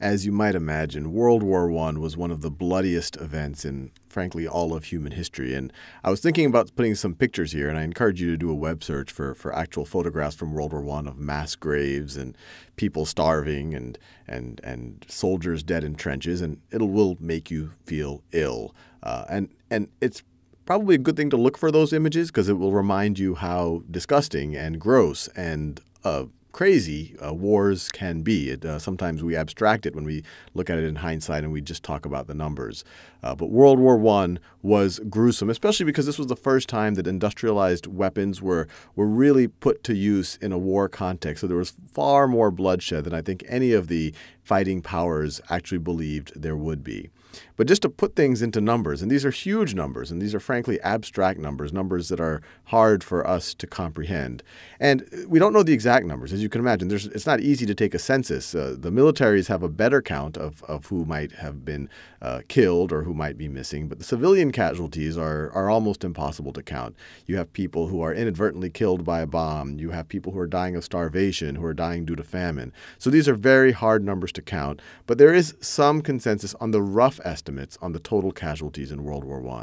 as you might imagine, World War I was one of the bloodiest events in, frankly, all of human history. And I was thinking about putting some pictures here, and I encourage you to do a web search for, for actual photographs from World War I of mass graves and people starving and, and, and soldiers dead in trenches, and it will make you feel ill. Uh, and, and it's probably a good thing to look for those images because it will remind you how disgusting and gross and uh, crazy uh, wars can be. It, uh, sometimes we abstract it when we look at it in hindsight and we just talk about the numbers. Uh, but World War I was gruesome, especially because this was the first time that industrialized weapons were, were really put to use in a war context. So there was far more bloodshed than I think any of the fighting powers actually believed there would be. But just to put things into numbers, and these are huge numbers, and these are frankly abstract numbers, numbers that are hard for us to comprehend. And we don't know the exact numbers. As you can imagine, it's not easy to take a census. Uh, the militaries have a better count of, of who might have been uh, killed or who might be missing, but the civilian casualties are, are almost impossible to count. You have people who are inadvertently killed by a bomb. You have people who are dying of starvation, who are dying due to famine. So these are very hard numbers to count, but there is some consensus on the rough estimates on the total casualties in World War I.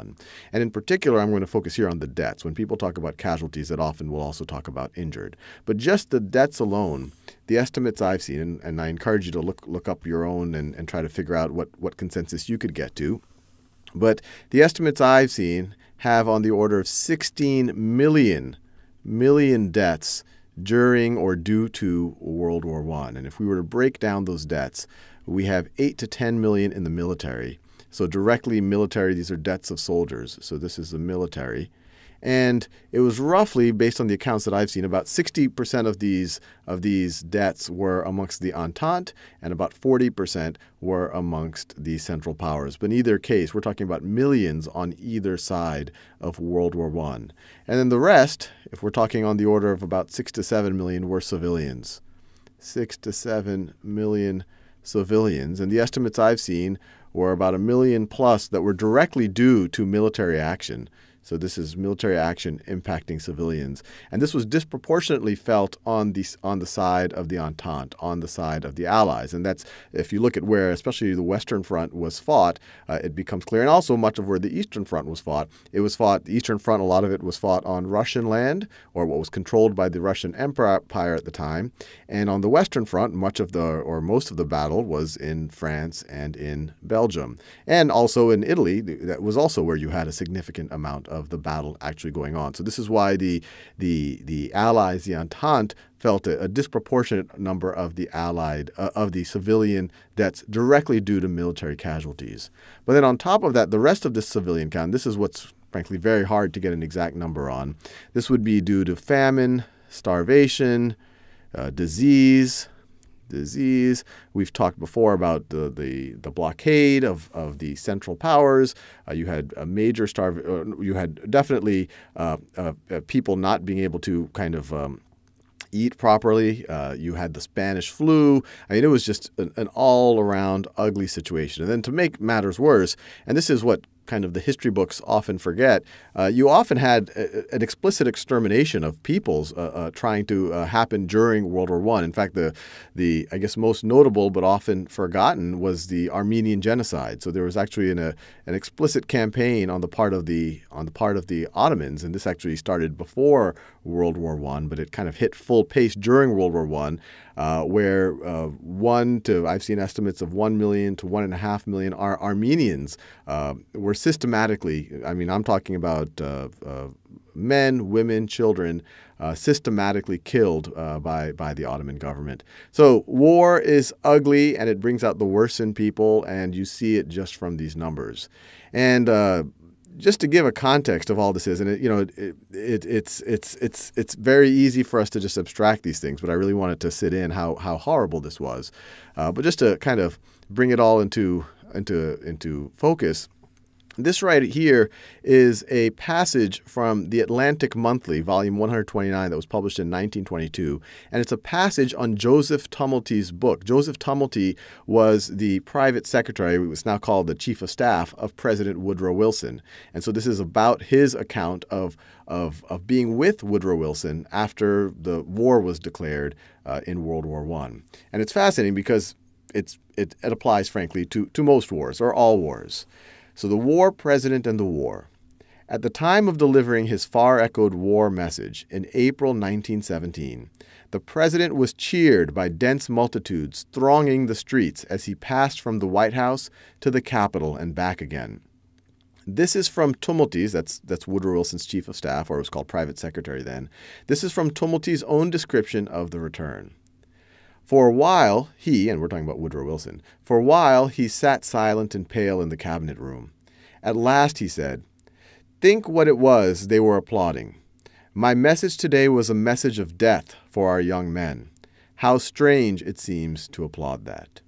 And in particular, I'm going to focus here on the deaths. When people talk about casualties, that often will also talk about injured. But just the deaths alone, the estimates I've seen, and, and I encourage you to look, look up your own and, and try to figure out what, what consensus you could get to. But the estimates I've seen have on the order of 16 million million deaths during or due to World War I. And if we were to break down those debts, we have 8 to 10 million in the military. So directly military, these are debts of soldiers. So this is the military. And it was roughly, based on the accounts that I've seen, about 60% of these of these deaths were amongst the Entente, and about 40% were amongst the Central Powers. But in either case, we're talking about millions on either side of World War I. And then the rest, if we're talking on the order of about 6 to 7 million, were civilians. 6 to 7 million civilians. And the estimates I've seen were about a million plus that were directly due to military action. So this is military action impacting civilians. And this was disproportionately felt on the, on the side of the Entente, on the side of the Allies. And that's, if you look at where especially the Western Front was fought, uh, it becomes clear. And also much of where the Eastern Front was fought. It was fought, the Eastern Front, a lot of it was fought on Russian land, or what was controlled by the Russian Empire at the time. And on the Western Front, much of the, or most of the battle was in France and in Belgium. And also in Italy, that was also where you had a significant amount of the battle actually going on. So this is why the the the Allies, the Entente, felt a, a disproportionate number of the Allied uh, of the civilian deaths directly due to military casualties. But then on top of that, the rest of the civilian count. This is what's frankly very hard to get an exact number on. This would be due to famine, starvation, uh, disease, disease. We've talked before about the, the, the blockade of, of the Central Powers. Uh, you had a major starve. Uh, you had definitely uh, uh, uh, people not being able to kind of um, eat properly. Uh, you had the Spanish flu. I mean, it was just an, an all around ugly situation. And then to make matters worse, and this is what kind of the history books often forget, uh, you often had a, an explicit extermination of peoples uh, uh, trying to uh, happen during World War One. In fact, the the I guess most notable but often forgotten was the Armenian genocide. So there was actually an, a, an explicit campaign on the part of the on the part of the Ottomans, and this actually started before World War One, but it kind of hit full pace during World War One uh, where uh, one to I've seen estimates of one million to one and a half million Ar- Armenians uh, were systematically. I mean, I'm talking about uh, uh, men, women, children. Uh, systematically killed by by the Ottoman government. So war is ugly, and it brings out the worst in people, and you see it just from these numbers. And just to give a context of all this is, and it, you know, it, it, it's it's it's it's very easy for us to just abstract these things, but I really wanted to sit in how how horrible this was. Uh, but just to kind of bring it all into into into focus, this right here is a passage from the Atlantic Monthly, volume 129, that was published in 1922. And it's a passage on Joseph Tumulty's book. Joseph Tumulty was the private secretary, was now called the chief of staff of President Woodrow Wilson. And so this is about his account of, of, of being with Woodrow Wilson after the war was declared uh, in World War I. And it's fascinating because it's, it, it applies, frankly, to, to most wars or all wars. So the war president and the war. At the time of delivering his far echoed war message in April 1917, the president was cheered by dense multitudes thronging the streets as he passed from the White House to the Capitol and back again. This is from Tumulty's, that's, that's Woodrow Wilson's chief of staff, or it was called private secretary then. This is from Tumulty's own description of the return. For a while, he, and we're talking about Woodrow Wilson, for a while he sat silent and pale in the cabinet room. At last he said, Think what it was they were applauding. My message today was a message of death for our young men. How strange it seems to applaud that.